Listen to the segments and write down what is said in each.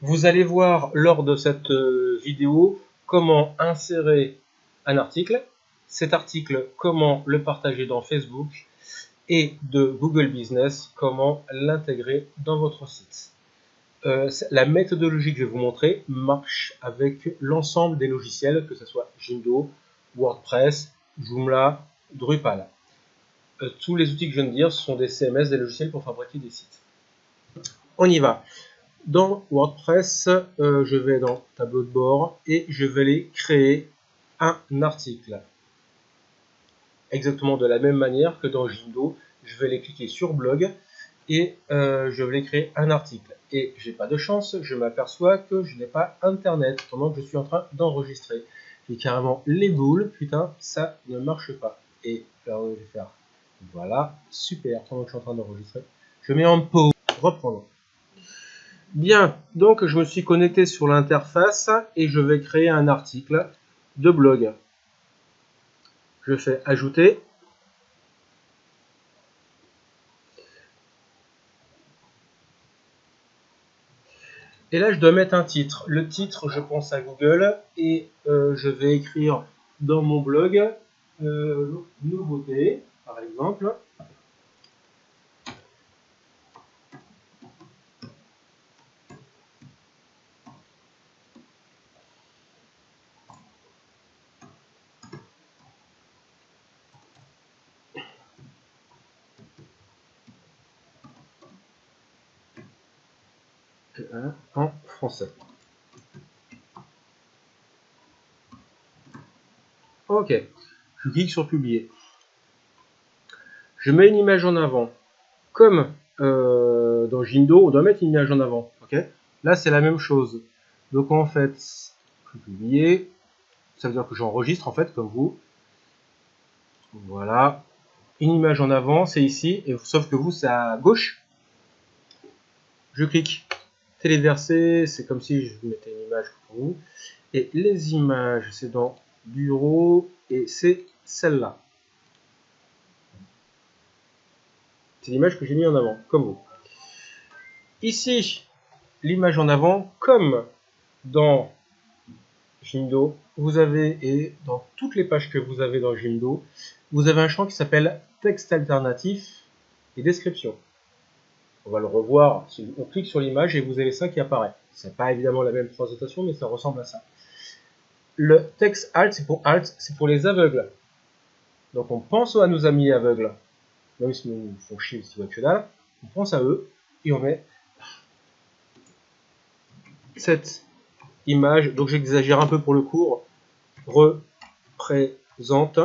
Vous allez voir lors de cette euh, vidéo comment insérer un article, cet article comment le partager dans Facebook et de Google Business comment l'intégrer dans votre site. Euh, la méthodologie que je vais vous montrer marche avec l'ensemble des logiciels, que ce soit Jindo, WordPress, Joomla, Drupal. Euh, tous les outils que je viens de dire sont des CMS, des logiciels pour fabriquer des sites. On y va. Dans WordPress, euh, je vais dans tableau de bord et je vais aller créer un article. Exactement de la même manière que dans Jindo, je vais aller cliquer sur blog et euh, je vais créer un article. Et j'ai pas de chance, je m'aperçois que je n'ai pas internet pendant que je suis en train d'enregistrer. J'ai carrément les boules, putain, ça ne marche pas. Et alors je vais faire voilà, super, pendant que je suis en train d'enregistrer. Je mets en pause, reprendre. Bien, donc je me suis connecté sur l'interface et je vais créer un article de blog. Je fais ajouter. Et là, je dois mettre un titre. Le titre, je pense à Google et euh, je vais écrire dans mon blog euh, nouveauté, par exemple. En français. Ok, je clique sur publier. Je mets une image en avant. Comme euh, dans Jindo, on doit mettre une image en avant. Ok, Là, c'est la même chose. Donc en fait, je publier. Ça veut dire que j'enregistre en fait, comme vous. Voilà. Une image en avant, c'est ici. Et, sauf que vous, c'est à gauche. Je clique Téléverser, c'est comme si je vous mettais une image pour vous. Et les images, c'est dans Bureau et c'est celle-là. C'est l'image que j'ai mis en avant, comme vous. Ici, l'image en avant, comme dans Jindo, vous avez, et dans toutes les pages que vous avez dans Jindo, vous avez un champ qui s'appelle texte alternatif et description. On va le revoir. On clique sur l'image et vous avez ça qui apparaît. C'est pas évidemment la même présentation, mais ça ressemble à ça. Le texte alt, c'est pour alt, c'est pour les aveugles. Donc on pense à nos amis aveugles, même si nous font chier si que on pense à eux et on met cette image, donc j'exagère un peu pour le cours, représente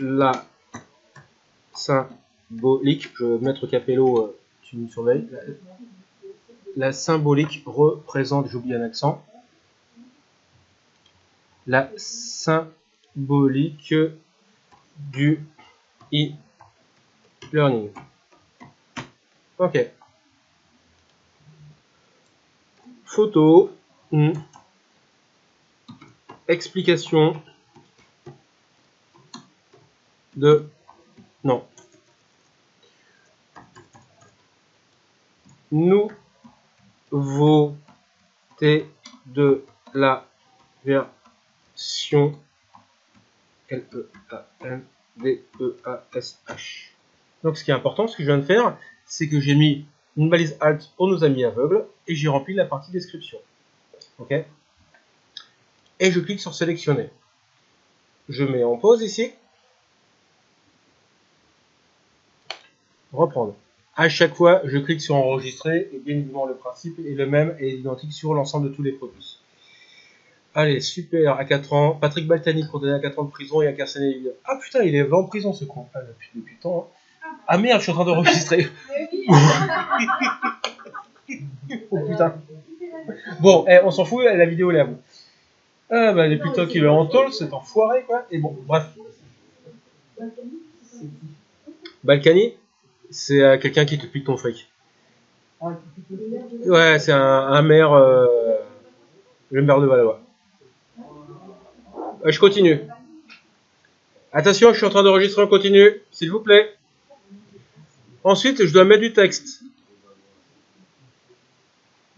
la symbolique, je mettre Capello, euh, tu me surveilles. La, symbolique représente, j'oublie un accent, la symbolique du e-learning. Ok. Photo. Hmm. Explication de non. Nouveauté de la version L-E-A-N-D-E-A-S-H. Donc ce qui est important, ce que je viens de faire, c'est que j'ai mis une balise Alt pour nos amis aveugles et j'ai rempli la partie description. Ok? Et je clique sur sélectionner. Je mets en pause ici. Reprendre. À chaque fois, je clique sur enregistrer et bien évidemment le principe est le même et identique sur l'ensemble de tous les produits. Allez, super, à 4 ans. Patrick Baltani, condamné à 4 ans de prison et incarcéré. Ah putain, il est en prison ce con. Ah, depuis, depuis temps. Hein. Ah merde, je suis en train d'enregistrer. oh putain. Bon, eh, on s'en fout, la vidéo elle est à vous. Ah bah les putains qu'il est en tôle, c'est enfoiré quoi. Et bon, bref. Balkany? C'est euh, quelqu'un qui te pique ton fric. Ouais, c'est un, maire, euh, le maire de Valois. je continue. Attention, je suis en train d'enregistrer, on continue, s'il vous plaît. Ensuite, je dois mettre du texte.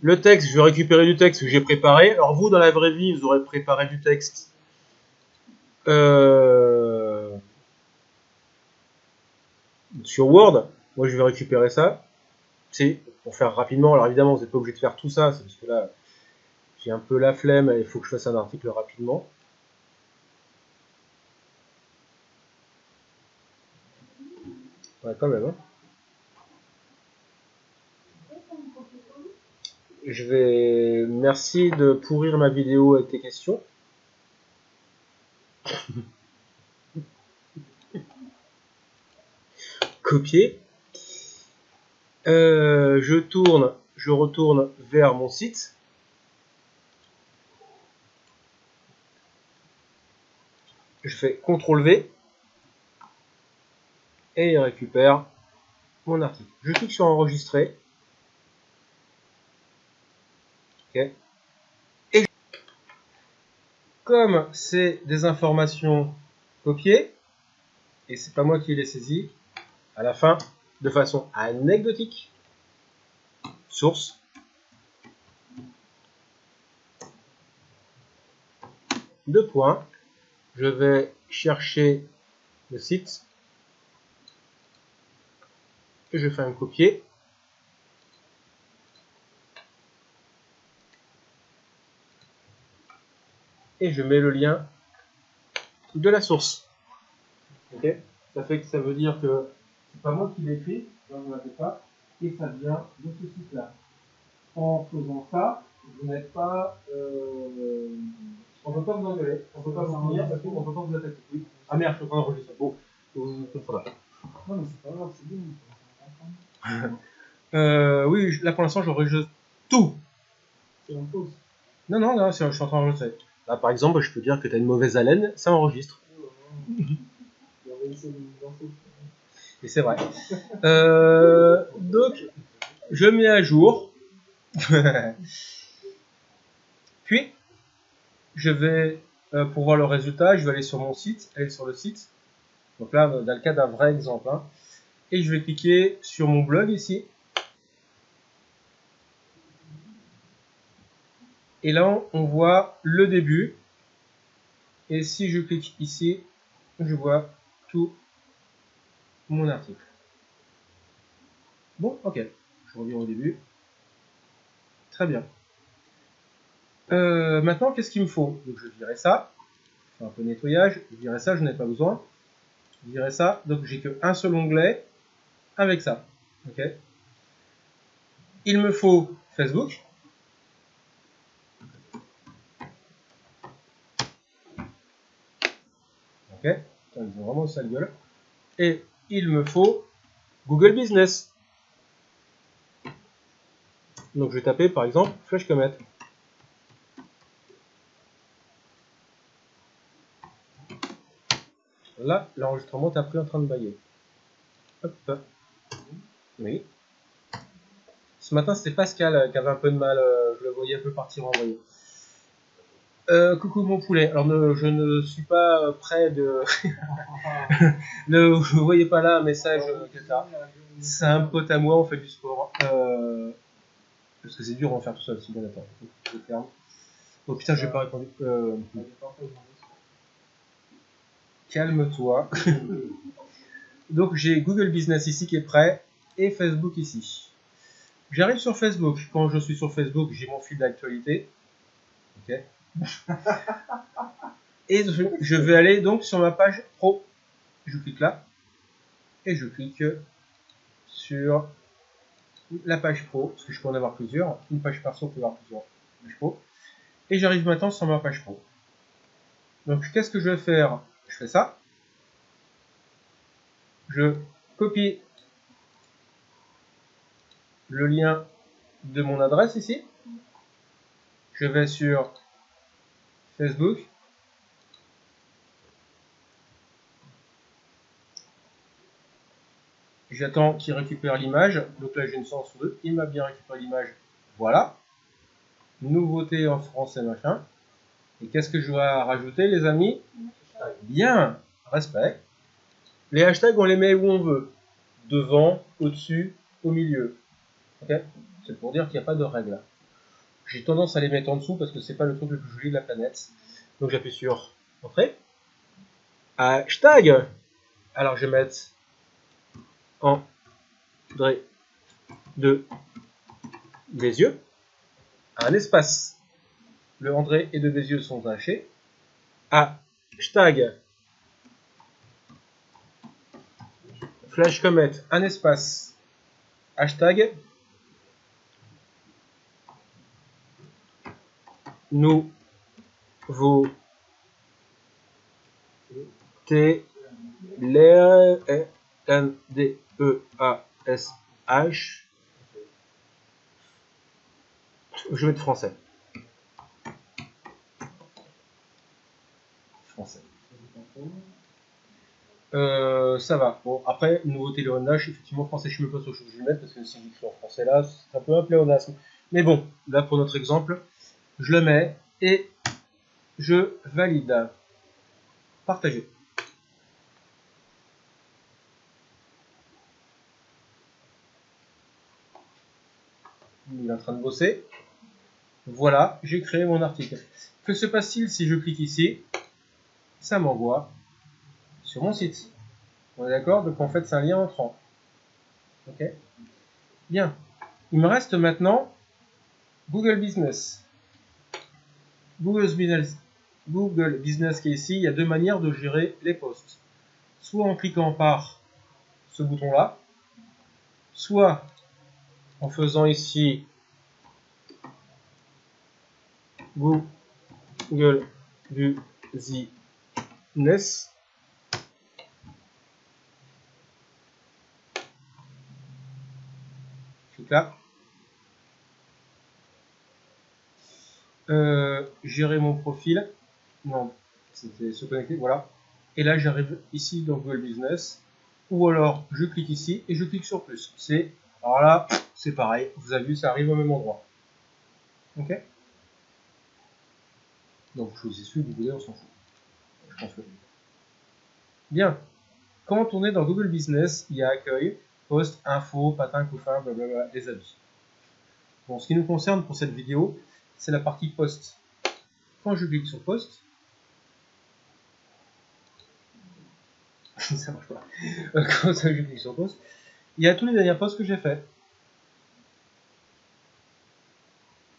Le texte, je vais récupérer du texte que j'ai préparé. Alors vous, dans la vraie vie, vous aurez préparé du texte. Euh, sur Word. Moi, je vais récupérer ça. C'est pour faire rapidement. Alors évidemment, vous n'êtes pas obligé de faire tout ça. C'est parce que là, j'ai un peu la flemme et il faut que je fasse un article rapidement. Ouais, quand même. Hein. Je vais... Merci de pourrir ma vidéo avec tes questions. Copier. Euh, je tourne, je retourne vers mon site. Je fais CTRL V et il récupère mon article. Je clique sur enregistrer. Et comme c'est des informations copiées, et c'est pas moi qui les saisis, à la fin, de façon anecdotique, source, deux points, je vais chercher le site, et je fais un copier, et je mets le lien de la source. Ok. Ça fait que ça veut dire que c'est pas moi qui l'ai écrit, vous pas, et ça vient de ce site-là. En faisant ça, vous n'êtes pas. Euh, on ne peut pas vous engueuler, on ne peut pas vous dire parce qu'on ne peut pas vous attaquer. Oui. Ah merde, je suis en train d'enregistrer. Bon. Non, mais c'est pas grave, c'est bien. euh, oui, là pour l'instant, j'enregistre tout. C'est en pause. Non, non, non, je suis en train d'enregistrer. Là, par exemple, je peux dire que tu as une mauvaise haleine, ça enregistre. Et c'est vrai. Euh, donc, je mets à jour. Puis, je vais, euh, pour voir le résultat, je vais aller sur mon site, aller sur le site. Donc là, dans le cas d'un vrai exemple. Hein. et je vais cliquer sur mon blog ici. Et là, on voit le début. Et si je clique ici, je vois tout mon article. Bon, ok. Je reviens au début. Très bien. Euh, maintenant, qu'est-ce qu'il me faut? Donc, je dirais ça. Je fais un peu de nettoyage. Je dirais ça, je n'ai pas besoin. Je dirais ça. Donc, j'ai qu'un seul onglet avec ça. Ok. Il me faut Facebook. Ok, ils ont vraiment sale gueule. Et il me faut Google Business. Donc je vais taper par exemple Flash Comet. Là, l'enregistrement est pris en train de bailler. Hop. Oui. Ce matin, c'était Pascal qui avait un peu de mal. Euh, je le voyais un peu partir en voyant. Euh, coucou mon poulet. Alors je ne suis pas prêt de. ne vous voyez pas là un message C'est un pote à moi, on fait du sport. Euh, parce que c'est dur en faire tout seul. Si bien attends, je ferme. Oh putain, je vais pas répondre. Euh, calme-toi. Donc j'ai Google Business ici qui est prêt et Facebook ici. J'arrive sur Facebook. Quand je suis sur Facebook, j'ai mon fil d'actualité. Ok. et je vais aller donc sur ma page pro. Je clique là et je clique sur la page pro, parce que je peux en avoir plusieurs. Une page perso peut avoir plusieurs pages pro. Et j'arrive maintenant sur ma page pro. Donc qu'est-ce que je vais faire? Je fais ça. Je copie le lien de mon adresse ici. Je vais sur Facebook. J'attends qu'il récupère l'image. Donc là, j'ai une chance 2. Il m'a bien récupéré l'image. Voilà. Nouveauté en français, machin. Et qu'est-ce que je dois rajouter, les amis? Bien. Respect. Les hashtags, on les met où on veut. devant, au-dessus, au milieu. c'est pour dire qu'il n'y a pas de règle. J'ai tendance à les mettre en dessous parce que c'est pas le truc le plus joli de la planète. Donc j'appuie sur Entrée. Hashtag. Alors je vais mettre André de yeux Un espace. Le André et de yeux sont attachés. Hashtag. Flash Comet. Un espace. Hashtag. Nous vous T L N D E je vais être français. Français. Euh, ça va. Bon, après, nouveauté léonage, effectivement, français, je ne sais pas sur ce que je vais mettre, parce que si j'écris en français là, c'est un peu un pléonasme. Mais bon, là, pour notre exemple, je le mets et je valide. Partager. Il est en train de bosser. Voilà, j'ai créé mon article. Que se passe-t-il si je clique ici? Ça m'envoie sur mon site. On est d'accord? Donc en fait, c'est un lien entrant. Ok? Bien. Il me reste maintenant Google Business. Google Business, Google Business ici, il y a deux manières de gérer les posts. Soit en cliquant par ce bouton-là, soit en faisant ici Google Business. Clique là. Euh, gérer mon profil. Non, c'était se connecter, voilà. Et là, j'arrive ici dans Google Business. Ou alors, je clique ici et je clique sur plus. C'est, alors là, c'est pareil. Vous avez vu, ça arrive au même endroit. Ok donc je choisis celui du on s'en fout. Je pense que. Bien. Quand on est dans Google Business, il y a accueil, post, info, patin, couffin, blablabla, les avis. Bon, ce qui nous concerne pour cette vidéo, c'est la partie post. Quand je clique sur post, ça marche pas. Quand je clique sur post, il y a tous les derniers posts que j'ai fait.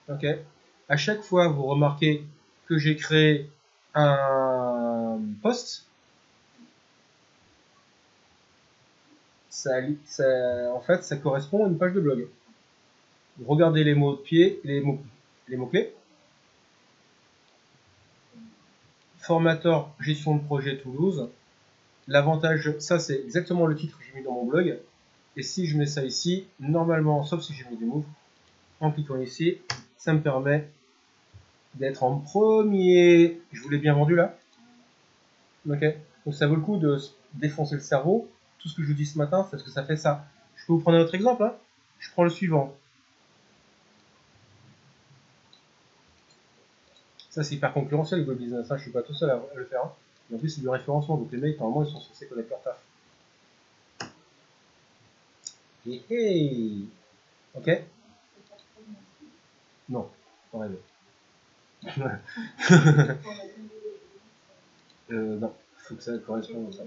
Ok. À chaque fois, vous remarquez que j'ai créé un post, ça, en fait, ça correspond à une page de blog. Regardez les mots de pied, les mots, les mots clés. Formateur gestion de projet Toulouse. L'avantage, ça c'est exactement le titre que j'ai mis dans mon blog. Et si je mets ça ici, normalement, sauf si j'ai mis des mots, en cliquant ici, ça me permet d'être en premier. Je vous l'ai bien vendu là Donc ça vaut le coup de défoncer le cerveau. Tout ce que je vous dis ce matin, c'est parce que ça fait ça. Je peux vous prendre un autre exemple. Hein je prends le suivant. Ça, c'est hyper concurrentiel, le Business. Je suis pas tout seul à le faire. Hein. en plus, c'est du référencement. Donc les mecs, normalement, ils sont censés connaître leur taf. Et hey Ok? Non, pas rêver. euh, non, faut que ça corresponde à ça.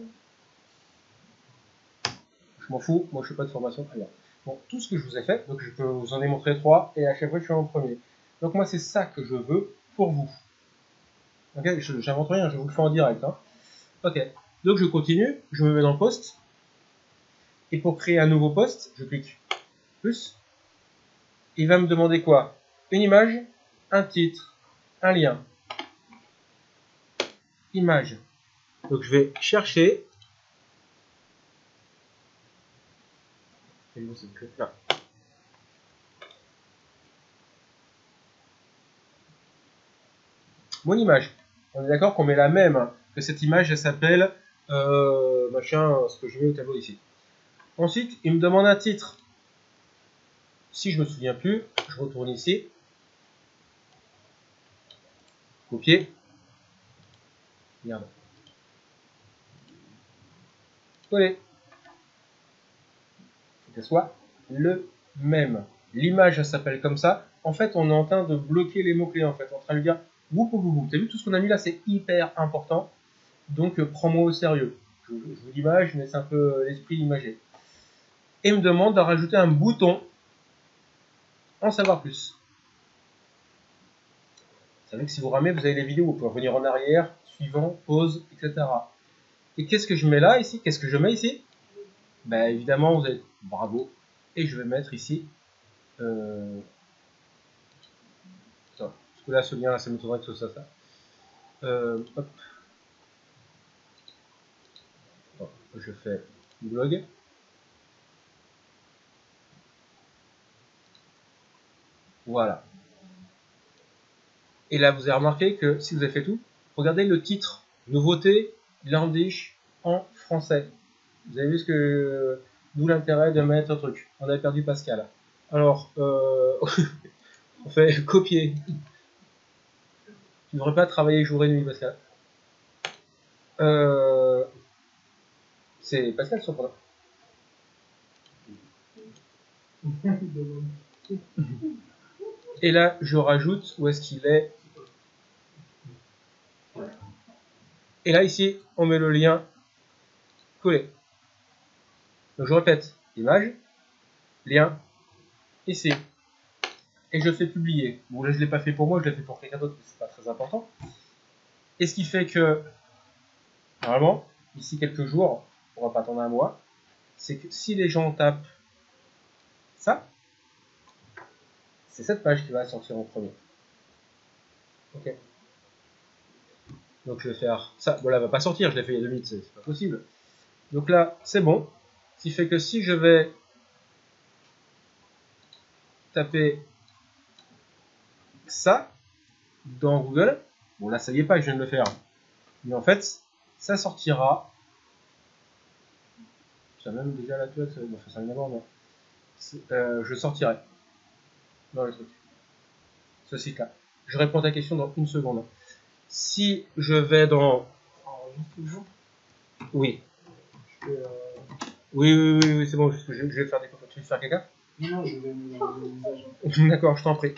Je m'en fous, moi je fais pas de formation ailleurs. Bon, tout ce que je vous ai fait, donc je peux vous en ai montré trois, et à chaque fois je suis en premier. Donc moi c'est ça que je veux pour vous. Ok, j'invente rien, je vous le fais en direct. Hein. Ok, donc je continue, je me mets dans le poste, et pour créer un nouveau poste, je clique plus. Il va me demander quoi? Une image, un titre, un lien. Image. Donc je vais chercher. Mon image. On est d'accord qu'on met la même, que cette image elle s'appelle euh, machin, ce que je mets au tableau ici. Ensuite, il me demande un titre. Si je me souviens plus, je retourne ici. Copier. Coller. qu'elle soit le même. L'image, s'appelle comme ça. En fait, on est en train de bloquer les mots-clés, en fait. On est en train de dire, vous, vous, vous. T'as vu tout ce qu'on a mis là, c'est hyper important. Donc, euh, prends-moi au sérieux. Je, je vous l'image, mais c'est un peu l'esprit imagé. Et me demande de rajouter un bouton en savoir plus. Vous savez que si vous ramez, vous avez les vidéos, vous pouvez revenir en arrière, suivant, pause, etc. Et qu'est-ce que je mets là, ici? Qu'est-ce que je mets ici? Ben évidemment, vous avez bravo. Et je vais mettre ici. Euh... là, ce lien là, ça m'étonnerait que ce soit ça. Euh, je fais blog. Voilà. Et là, vous avez remarqué que si vous avez fait tout, regardez le titre, nouveauté, Landish en français. Vous avez vu ce que, d'où l'intérêt de mettre un truc. On a perdu Pascal. Alors, euh, on fait copier. Tu ne devrais pas travailler jour et nuit, Pascal. Euh, c'est Pascal surprenant. Et là, je rajoute où est-ce qu'il est. Et là, ici, on met le lien collé. Donc, je répète, image, lien, ici. Et je fais publier. Bon, là, je ne l'ai pas fait pour moi, je l'ai fait pour quelqu'un d'autre, mais c'est pas très important. Et ce qui fait que, normalement, d'ici quelques jours, on va pas attendre un mois, c'est que si les gens tapent ça, c'est cette page qui va sortir en premier. Ok. Donc je vais faire ça. Bon là, elle va pas sortir, je l'ai fait il y a deux minutes, c'est pas possible. Donc là, c'est bon. Ce qui fait que si je vais taper ça dans Google, bon là ça y est pas, je viens de le faire. Mais en fait, ça sortira. Ça même déjà la tête, ça va faire d'abord, euh, je sortirai dans le truc. Ce site-là. Je réponds à ta question dans une seconde. Si je vais dans... Oui. Oui, oui, oui, oui c'est bon, je, vais faire des photos. Tu veux faire quelqu'un Non, je vais D'accord, je t'en prie.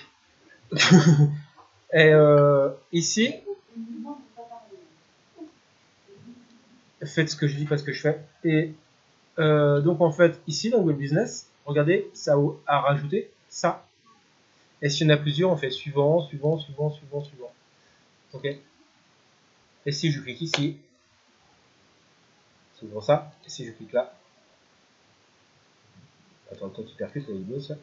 Et euh, ici, faites ce que je dis, pas ce que je fais. Et euh, donc en fait, ici dans Google Business, regardez, ça a rajouté ça et s'il y en a plusieurs, on fait suivant, suivant, suivant, suivant, suivant. Ok Et si je clique ici, c'est pour ça. Et si je clique là, attends, toi tu percutes la vidéo, ça.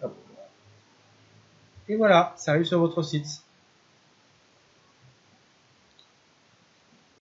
Et voilà, ça sur votre site.